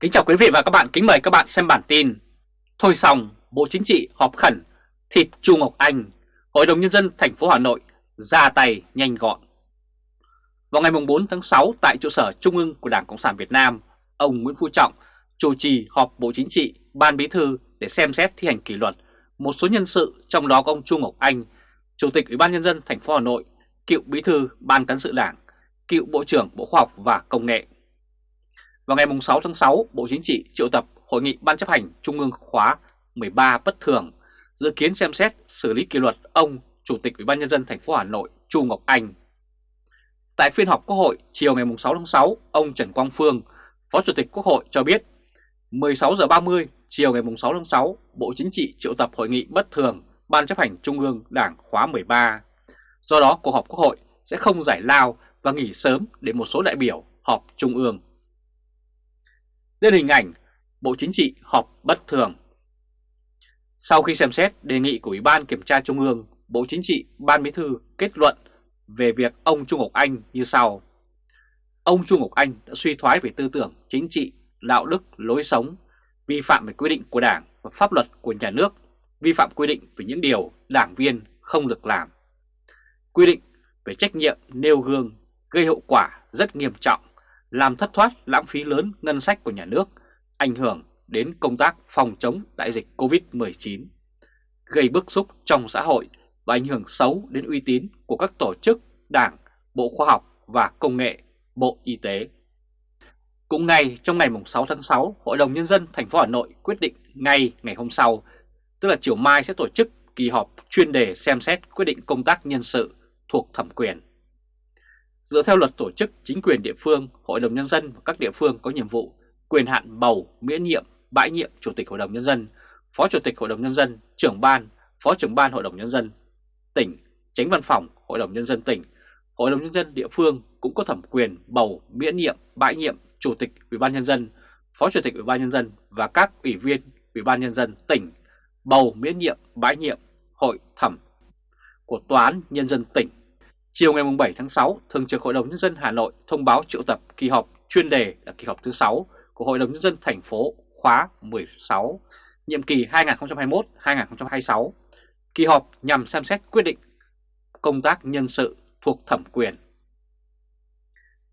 Kính chào quý vị và các bạn, kính mời các bạn xem bản tin. Thôi xong, Bộ Chính trị họp khẩn, thịt Chu Ngọc Anh, Hội đồng Nhân dân thành phố Hà Nội ra tay nhanh gọn. Vào ngày 4 tháng 6 tại trụ sở Trung ương của Đảng Cộng sản Việt Nam, ông Nguyễn Phú Trọng chủ trì họp Bộ Chính trị, Ban Bí thư để xem xét thi hành kỷ luật một số nhân sự trong đó có ông Chu Ngọc Anh, Chủ tịch Ủy ban Nhân dân thành phố Hà Nội, cựu Bí thư Ban Cán sự Đảng, cựu Bộ trưởng Bộ Khoa học và Công nghệ vào ngày 6 tháng 6, Bộ Chính trị triệu tập Hội nghị Ban chấp hành Trung ương khóa 13 bất thường, dự kiến xem xét xử lý kỷ luật ông Chủ tịch Ủy ban nhân dân thành phố Hà Nội Chu Ngọc Anh. Tại phiên họp Quốc hội chiều ngày 6 tháng 6, ông Trần Quang Phương, Phó Chủ tịch Quốc hội cho biết 16 giờ 30 chiều ngày 6 tháng 6, Bộ Chính trị triệu tập hội nghị bất thường Ban chấp hành Trung ương Đảng khóa 13. Do đó, cuộc họp Quốc hội sẽ không giải lao và nghỉ sớm để một số đại biểu họp Trung ương. Lên hình ảnh Bộ Chính trị họp bất thường Sau khi xem xét đề nghị của Ủy ban Kiểm tra Trung ương, Bộ Chính trị Ban Bí thư kết luận về việc ông Trung Ngọc Anh như sau. Ông Trung Ngọc Anh đã suy thoái về tư tưởng, chính trị, đạo đức, lối sống, vi phạm về quy định của Đảng và pháp luật của nhà nước, vi phạm quy định về những điều đảng viên không được làm. Quy định về trách nhiệm nêu gương gây hậu quả rất nghiêm trọng làm thất thoát lãng phí lớn ngân sách của nhà nước, ảnh hưởng đến công tác phòng chống đại dịch COVID-19, gây bức xúc trong xã hội và ảnh hưởng xấu đến uy tín của các tổ chức, đảng, Bộ Khoa học và Công nghệ, Bộ Y tế. Cũng ngay trong ngày 6 tháng 6, Hội đồng Nhân dân thành phố Hà Nội quyết định ngay ngày hôm sau, tức là chiều mai sẽ tổ chức kỳ họp chuyên đề xem xét quyết định công tác nhân sự thuộc thẩm quyền Dựa theo luật tổ chức chính quyền địa phương, Hội đồng Nhân dân và các địa phương có nhiệm vụ quyền hạn bầu, miễn nhiệm, bãi nhiệm Chủ tịch Hội đồng Nhân dân, Phó Chủ tịch Hội đồng Nhân dân, trưởng ban, Phó trưởng ban Hội đồng Nhân dân, tỉnh, tránh văn phòng Hội đồng Nhân dân tỉnh, Hội đồng Nhân dân địa phương cũng có thẩm quyền bầu, miễn nhiệm, bãi nhiệm Chủ tịch Ủy ban Nhân dân, Phó Chủ tịch Ủy ban Nhân dân và các ủy viên Ủy ban Nhân dân tỉnh bầu miễn nhiệm, bãi nhiệm Hội thẩm của Tòa án Nhân dân tỉnh. Chiều ngày 7 tháng 6, Thường trực Hội đồng Nhân dân Hà Nội thông báo triệu tập kỳ họp chuyên đề là kỳ họp thứ 6 của Hội đồng Nhân dân thành phố khóa 16, nhiệm kỳ 2021-2026. Kỳ họp nhằm xem xét quyết định công tác nhân sự thuộc thẩm quyền.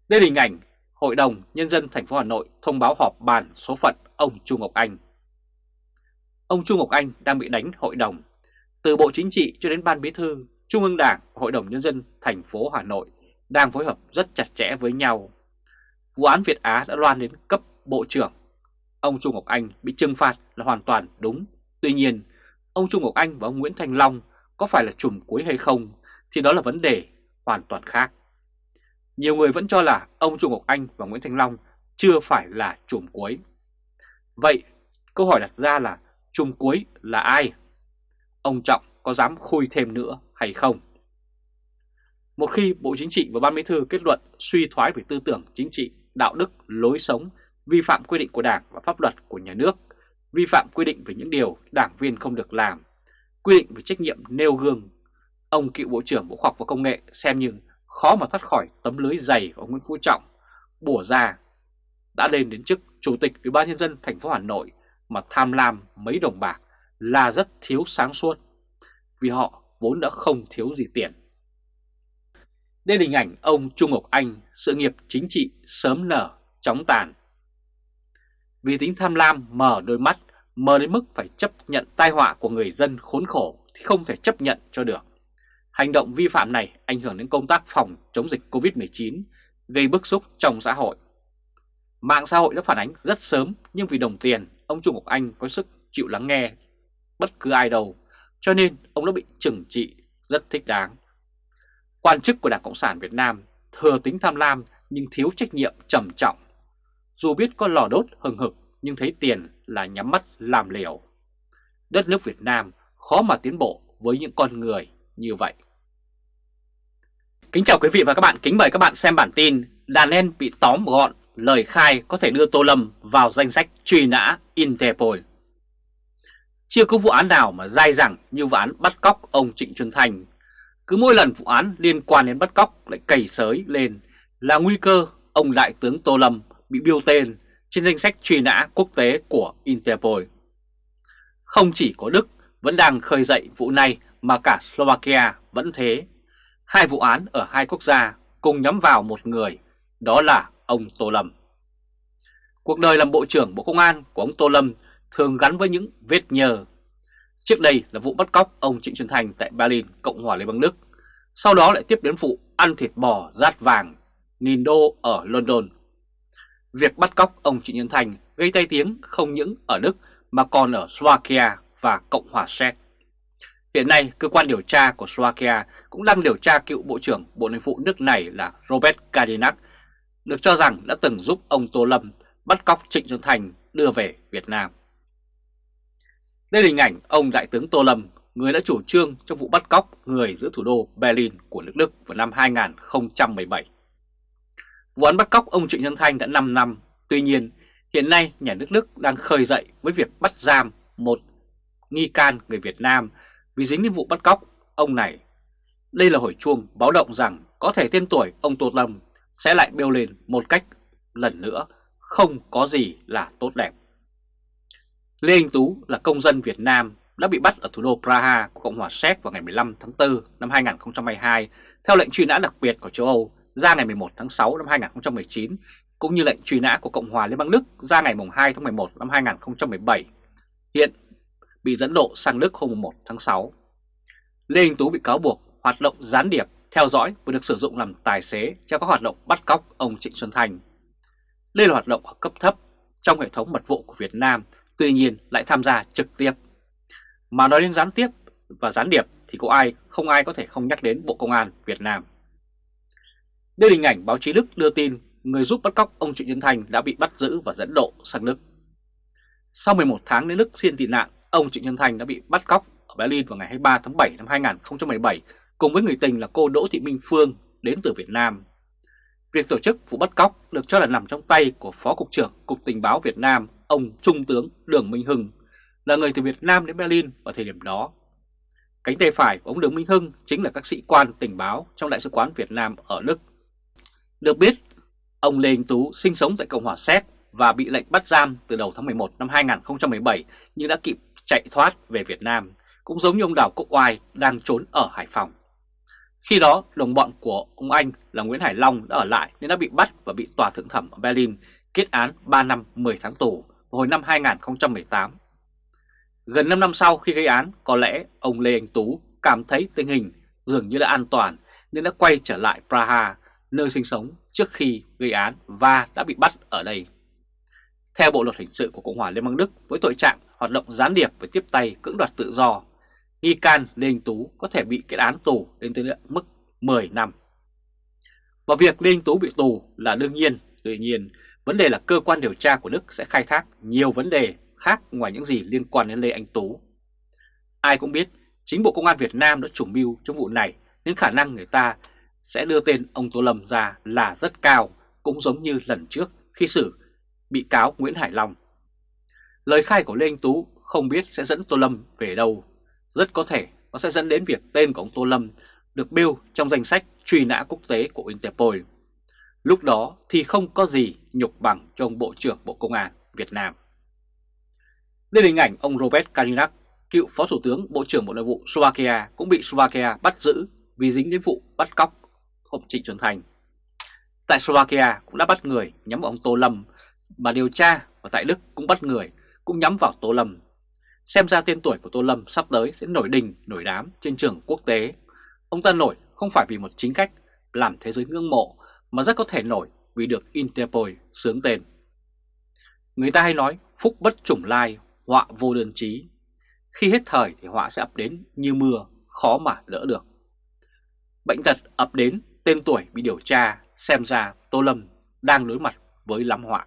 Đây là hình ảnh Hội đồng Nhân dân thành phố Hà Nội thông báo họp bàn số phận ông Chu Ngọc Anh. Ông Chu Ngọc Anh đang bị đánh hội đồng. Từ Bộ Chính trị cho đến Ban Bí thư Trung ương Đảng và Hội đồng Nhân dân thành phố Hà Nội đang phối hợp rất chặt chẽ với nhau. Vụ án Việt Á đã loan đến cấp Bộ trưởng. Ông Trung Ngọc Anh bị trừng phạt là hoàn toàn đúng. Tuy nhiên, ông Trung Ngọc Anh và ông Nguyễn Thành Long có phải là chùm cuối hay không thì đó là vấn đề hoàn toàn khác. Nhiều người vẫn cho là ông Trung Ngọc Anh và Nguyễn Thành Long chưa phải là chùm cuối. Vậy, câu hỏi đặt ra là chùm cuối là ai? Ông Trọng có dám khui thêm nữa hay không. Một khi Bộ Chính trị và Ban Bí thư kết luận suy thoái về tư tưởng chính trị, đạo đức, lối sống, vi phạm quy định của Đảng và pháp luật của nhà nước, vi phạm quy định về những điều đảng viên không được làm, quy định về trách nhiệm nêu gương, ông cựu Bộ trưởng Bộ Khoa học và Công nghệ xem như khó mà thoát khỏi tấm lưới dày của Nguyễn Phú Trọng, bùa ra đã lên đến chức Chủ tịch Ủy ban nhân dân thành phố Hà Nội mà tham lam mấy đồng bạc là rất thiếu sáng suốt vì họ vốn đã không thiếu gì tiền. Đây là hình ảnh ông Trung Ngọc Anh, sự nghiệp chính trị sớm nở, chóng tàn. Vì tính tham lam mở đôi mắt, mờ đến mức phải chấp nhận tai họa của người dân khốn khổ thì không thể chấp nhận cho được. Hành động vi phạm này ảnh hưởng đến công tác phòng chống dịch Covid-19, gây bức xúc trong xã hội. Mạng xã hội đã phản ánh rất sớm nhưng vì đồng tiền, ông Trung Ngọc Anh có sức chịu lắng nghe bất cứ ai đâu cho nên ông đã bị trừng trị rất thích đáng. Quan chức của Đảng Cộng sản Việt Nam thừa tính tham lam nhưng thiếu trách nhiệm trầm trọng. Dù biết có lò đốt hừng hực nhưng thấy tiền là nhắm mắt làm liều. Đất nước Việt Nam khó mà tiến bộ với những con người như vậy. Kính chào quý vị và các bạn, kính mời các bạn xem bản tin Đàn em bị tóm gọn, lời khai có thể đưa Tô Lâm vào danh sách truy nã Interpol. Chưa có vụ án nào mà dai dẳng như vụ án bắt cóc ông Trịnh Xuân Thành. Cứ mỗi lần vụ án liên quan đến bắt cóc lại cầy sới lên là nguy cơ ông Đại tướng Tô Lâm bị biêu tên trên danh sách truy nã quốc tế của Interpol. Không chỉ có Đức vẫn đang khơi dậy vụ này mà cả Slovakia vẫn thế. Hai vụ án ở hai quốc gia cùng nhắm vào một người, đó là ông Tô Lâm. Cuộc đời làm Bộ trưởng Bộ Công an của ông Tô Lâm thường gắn với những vết nhờ. Trước đây là vụ bắt cóc ông Trịnh Xuân Thành tại Berlin, Cộng hòa Liên bang Đức. Sau đó lại tiếp đến vụ ăn thịt bò rát vàng, nghìn đô ở London. Việc bắt cóc ông Trịnh Xuân Thành gây tay tiếng không những ở Đức mà còn ở Slovakia và Cộng hòa Séc. Hiện nay, cơ quan điều tra của Slovakia cũng đang điều tra cựu Bộ trưởng Bộ Nội vụ nước này là Robert Kadinak, được cho rằng đã từng giúp ông Tô Lâm bắt cóc Trịnh Xuân Thành đưa về Việt Nam. Đây là hình ảnh ông Đại tướng Tô Lâm, người đã chủ trương trong vụ bắt cóc người giữa thủ đô Berlin của nước Đức vào năm 2017. Vụ án bắt cóc ông Trịnh Xuân Thanh đã 5 năm, tuy nhiên hiện nay nhà nước Đức đang khơi dậy với việc bắt giam một nghi can người Việt Nam vì dính đến vụ bắt cóc ông này. Đây là hồi chuông báo động rằng có thể tên tuổi ông Tô Lâm sẽ lại bêu lên một cách lần nữa không có gì là tốt đẹp. Lê Anh Tú là công dân Việt Nam đã bị bắt ở thủ đô Praha của Cộng hòa Séc vào ngày 15 tháng 4 năm 2022 theo lệnh truy nã đặc biệt của châu Âu ra ngày 11 tháng 6 năm 2019 cũng như lệnh truy nã của Cộng hòa Liên bang Đức ra ngày 2 tháng 11 năm 2017. Hiện bị dẫn độ sang Đức hôm 1 tháng 6. Lê Anh Tú bị cáo buộc hoạt động gián điệp, theo dõi và được sử dụng làm tài xế cho các hoạt động bắt cóc ông Trịnh Xuân Thành. Đây là hoạt động ở cấp thấp trong hệ thống mật vụ của Việt Nam, tuy nhiên lại tham gia trực tiếp. Mà nói đến gián tiếp và gián điệp thì có ai không ai có thể không nhắc đến Bộ Công an Việt Nam. Đây là hình ảnh báo chí Đức đưa tin người giúp bắt cóc ông Trịnh Xuân Thành đã bị bắt giữ và dẫn độ sang Đức. Sau 11 tháng đến Đức xin tị nạn, ông Trịnh Xuân Thành đã bị bắt cóc ở Berlin vào ngày 23 tháng 7 năm 2017 cùng với người tình là cô Đỗ Thị Minh Phương đến từ Việt Nam. Việc tổ chức vụ bắt cóc được cho là nằm trong tay của Phó Cục trưởng Cục Tình báo Việt Nam, ông Trung tướng Đường Minh Hưng, là người từ Việt Nam đến Berlin vào thời điểm đó. Cánh tay phải của ông Đường Minh Hưng chính là các sĩ quan tình báo trong Đại sứ quán Việt Nam ở Đức. Được biết, ông Lê Anh Tú sinh sống tại Cộng hòa Séc và bị lệnh bắt giam từ đầu tháng 11 năm 2017 nhưng đã kịp chạy thoát về Việt Nam, cũng giống như ông Đào Quốc Oai đang trốn ở Hải Phòng. Khi đó, đồng bọn của ông Anh là Nguyễn Hải Long đã ở lại nên đã bị bắt và bị tòa thượng thẩm ở Berlin kết án 3 năm 10 tháng tù hồi năm 2018. Gần 5 năm sau khi gây án, có lẽ ông Lê Anh Tú cảm thấy tình hình dường như đã an toàn nên đã quay trở lại Praha, nơi sinh sống trước khi gây án và đã bị bắt ở đây. Theo Bộ Luật Hình sự của Cộng hòa Liên bang Đức với tội trạng hoạt động gián điệp với tiếp tay cưỡng đoạt tự do, nghi can Lê Anh Tú có thể bị kết án tù lên tới mức 10 năm. Và việc Lê Anh Tú bị tù là đương nhiên, tuy nhiên vấn đề là cơ quan điều tra của Đức sẽ khai thác nhiều vấn đề khác ngoài những gì liên quan đến Lê Anh Tú. Ai cũng biết chính Bộ Công an Việt Nam đã chủ mưu trong vụ này nên khả năng người ta sẽ đưa tên ông Tô Lâm ra là rất cao, cũng giống như lần trước khi xử bị cáo Nguyễn Hải Long. Lời khai của Lê Anh Tú không biết sẽ dẫn Tô Lâm về đâu. Rất có thể nó sẽ dẫn đến việc tên của ông Tô Lâm được bêu trong danh sách truy nã quốc tế của Interpol. Lúc đó thì không có gì nhục bằng cho ông Bộ trưởng Bộ Công an Việt Nam. Đây là hình ảnh ông Robert Kalinak, cựu Phó Thủ tướng Bộ trưởng Bộ Nội vụ Slovakia cũng bị Slovakia bắt giữ vì dính đến vụ bắt cóc ông Trịnh Xuân Thành. Tại Slovakia cũng đã bắt người nhắm vào ông Tô Lâm mà điều tra và tại Đức cũng bắt người cũng nhắm vào Tô Lâm. Xem ra tên tuổi của Tô Lâm sắp tới sẽ nổi đình, nổi đám trên trường quốc tế. Ông ta nổi không phải vì một chính cách làm thế giới ngưỡng mộ mà rất có thể nổi vì được Interpol sướng tên. Người ta hay nói phúc bất chủng lai, họa vô đơn chí. Khi hết thời thì họa sẽ ập đến như mưa, khó mà đỡ được. Bệnh tật ập đến, tên tuổi bị điều tra, xem ra Tô Lâm đang đối mặt với lắm họa.